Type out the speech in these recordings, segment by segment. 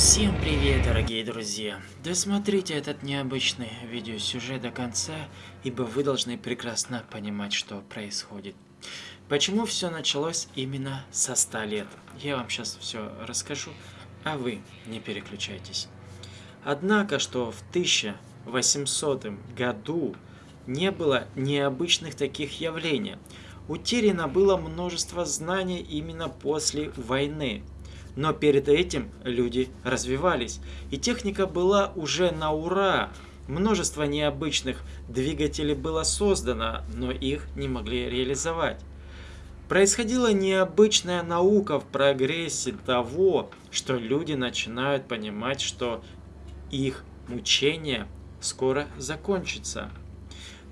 Всем привет, дорогие друзья! Досмотрите этот необычный видеосюжет до конца, ибо вы должны прекрасно понимать, что происходит. Почему все началось именно со 100 лет? Я вам сейчас все расскажу, а вы не переключайтесь. Однако, что в 1800 году не было необычных таких явлений. Утеряно было множество знаний именно после войны. Но перед этим люди развивались, и техника была уже на ура. Множество необычных двигателей было создано, но их не могли реализовать. Происходила необычная наука в прогрессе того, что люди начинают понимать, что их мучение скоро закончится.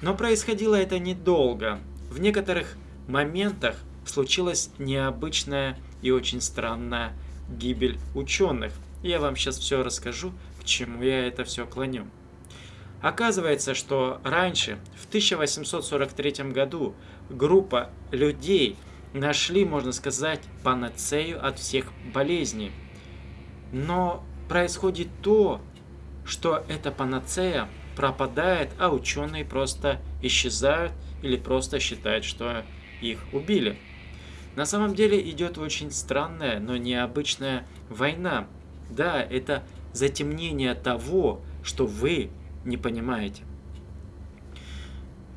Но происходило это недолго. В некоторых моментах случилась необычная и очень странная гибель ученых. Я вам сейчас все расскажу, к чему я это все клоню. Оказывается, что раньше, в 1843 году, группа людей нашли, можно сказать, панацею от всех болезней. Но происходит то, что эта панацея пропадает, а ученые просто исчезают или просто считают, что их убили. На самом деле идет очень странная, но необычная война. Да, это затемнение того, что вы не понимаете.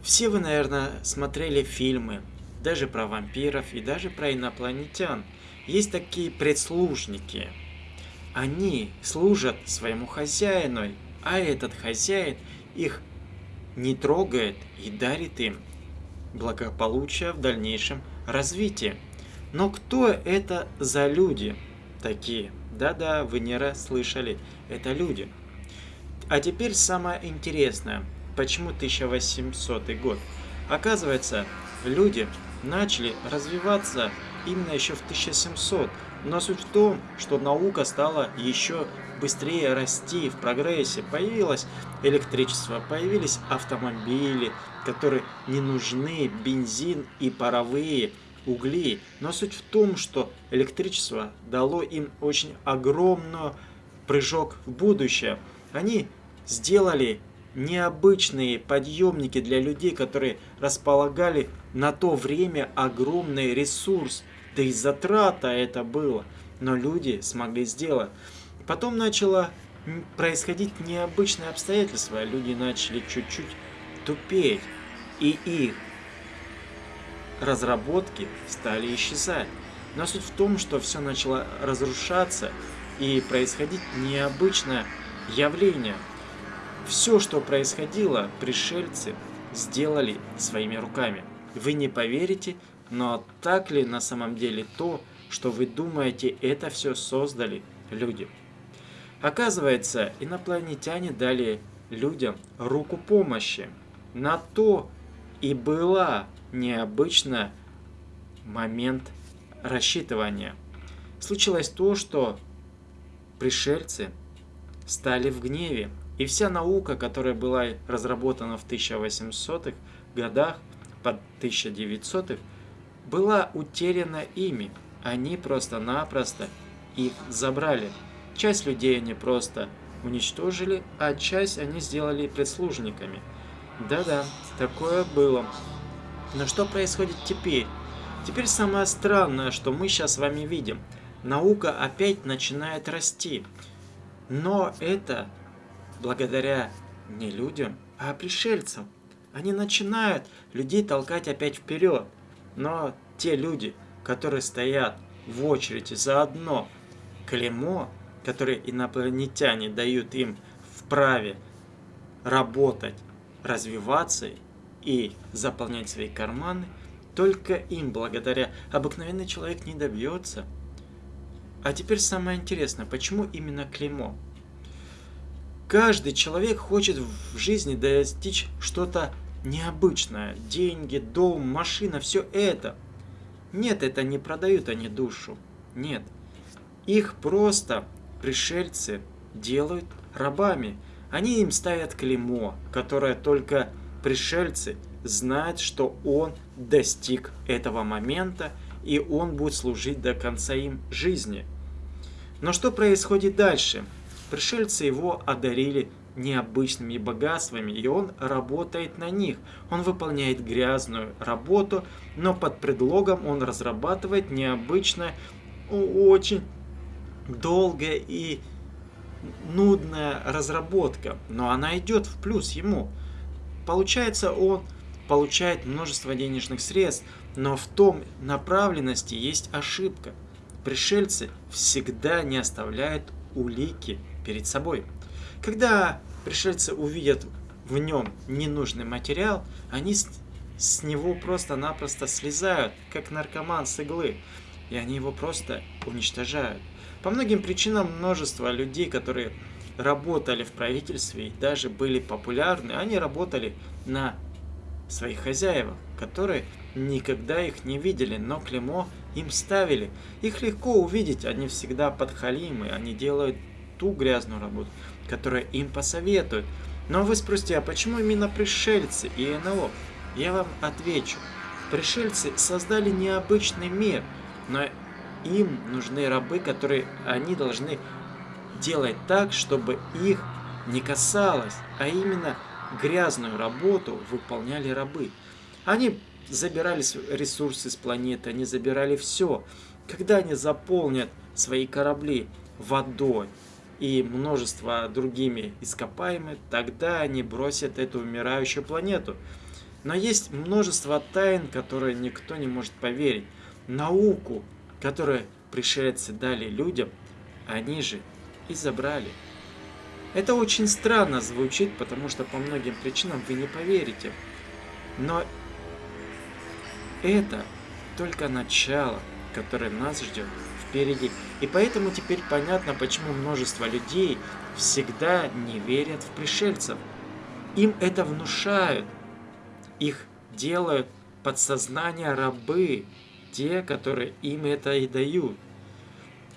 Все вы, наверное, смотрели фильмы, даже про вампиров и даже про инопланетян. Есть такие предслужники. Они служат своему хозяину, а этот хозяин их не трогает и дарит им благополучие в дальнейшем развитии. Но кто это за люди такие? Да-да, вы не раз слышали, это люди. А теперь самое интересное. Почему 1800 год? Оказывается, люди начали развиваться именно еще в 1700. Но суть в том, что наука стала еще быстрее расти в прогрессе. Появилось электричество, появились автомобили, которые не нужны, бензин и паровые угли. Но суть в том, что электричество дало им очень огромный прыжок в будущее. Они сделали необычные подъемники для людей, которые располагали на то время огромный ресурс. Да и затрата это было. Но люди смогли сделать. Потом начало происходить необычные обстоятельства. Люди начали чуть-чуть тупеть. И их разработки стали исчезать. Но суть в том, что все начало разрушаться и происходить необычное явление. Все, что происходило, пришельцы сделали своими руками. Вы не поверите, но так ли на самом деле то, что вы думаете, это все создали люди? Оказывается, инопланетяне дали людям руку помощи. На то и была необычный момент рассчитывания. Случилось то, что пришельцы стали в гневе, и вся наука, которая была разработана в 1800-х годах, под 1900-х, была утеряна ими. Они просто-напросто их забрали. Часть людей они просто уничтожили, а часть они сделали прислужниками. Да-да, такое было. Но что происходит теперь? Теперь самое странное, что мы сейчас с вами видим. Наука опять начинает расти. Но это благодаря не людям, а пришельцам. Они начинают людей толкать опять вперед. Но те люди, которые стоят в очереди за одно клеймо, которое инопланетяне дают им в праве работать, развиваться и заполнять свои карманы, только им благодаря обыкновенный человек не добьется. А теперь самое интересное, почему именно клеймо? Каждый человек хочет в жизни достичь что-то необычное. Деньги, дом, машина, все это. Нет, это не продают они душу. Нет. Их просто пришельцы делают рабами. Они им ставят клеймо, которое только пришельцы знают, что он достиг этого момента, и он будет служить до конца им жизни. Но что происходит дальше? Пришельцы его одарили необычными богатствами, и он работает на них. Он выполняет грязную работу, но под предлогом он разрабатывает необычное, очень долгая и нудная разработка, но она идет в плюс ему. Получается, он получает множество денежных средств, но в том направленности есть ошибка. Пришельцы всегда не оставляют улики перед собой. Когда пришельцы увидят в нем ненужный материал, они с, с него просто-напросто слезают, как наркоман с иглы, и они его просто уничтожают. По многим причинам множество людей, которые работали в правительстве и даже были популярны, они работали на своих хозяевах, которые никогда их не видели, но клеймо им ставили. Их легко увидеть, они всегда подхалимы, они делают ту грязную работу, которая им посоветуют. Но вы спросите, а почему именно пришельцы и НЛО? Я вам отвечу. Пришельцы создали необычный мир, но им нужны рабы, которые они должны делать так, чтобы их не касалось, а именно грязную работу выполняли рабы. Они забирали ресурсы с планеты, они забирали все. Когда они заполнят свои корабли водой и множество другими ископаемыми, тогда они бросят эту умирающую планету. Но есть множество тайн, которые никто не может поверить. Науку которые пришельцы дали людям, они же и забрали. Это очень странно звучит, потому что по многим причинам вы не поверите. Но это только начало, которое нас ждет впереди. И поэтому теперь понятно, почему множество людей всегда не верят в пришельцев. Им это внушают. Их делают подсознание рабы, те, которые им это и дают.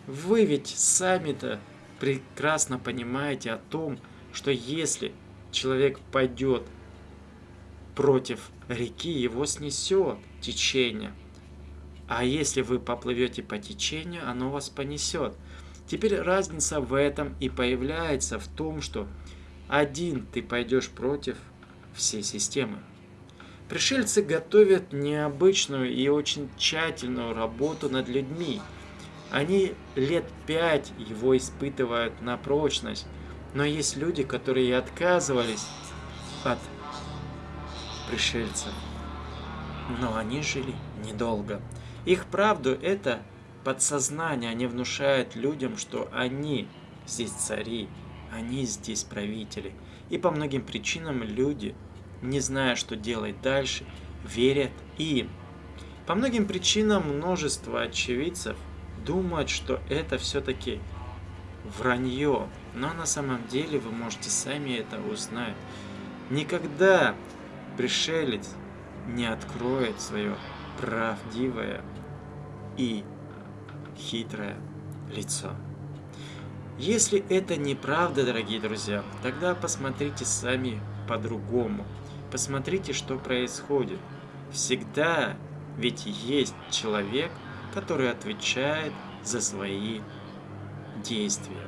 Вы ведь сами-то прекрасно понимаете о том, что если человек пойдет против реки, его снесет течение. А если вы поплывете по течению, оно вас понесет. Теперь разница в этом и появляется в том, что один ты пойдешь против всей системы. Пришельцы готовят необычную и очень тщательную работу над людьми. Они лет пять его испытывают на прочность. Но есть люди, которые отказывались от пришельцев. Но они жили недолго. Их правду это подсознание. Они внушают людям, что они здесь цари, они здесь правители. И по многим причинам люди не зная, что делать дальше, верят им. По многим причинам множество очевидцев думают, что это все-таки вранье, но на самом деле вы можете сами это узнать. Никогда пришелец не откроет свое правдивое и хитрое лицо. Если это неправда, дорогие друзья, тогда посмотрите сами по-другому. Посмотрите, что происходит. Всегда ведь есть человек, который отвечает за свои действия.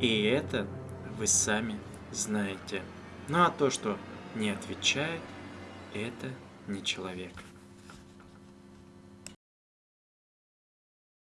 И это вы сами знаете. Ну а то, что не отвечает, это не человек.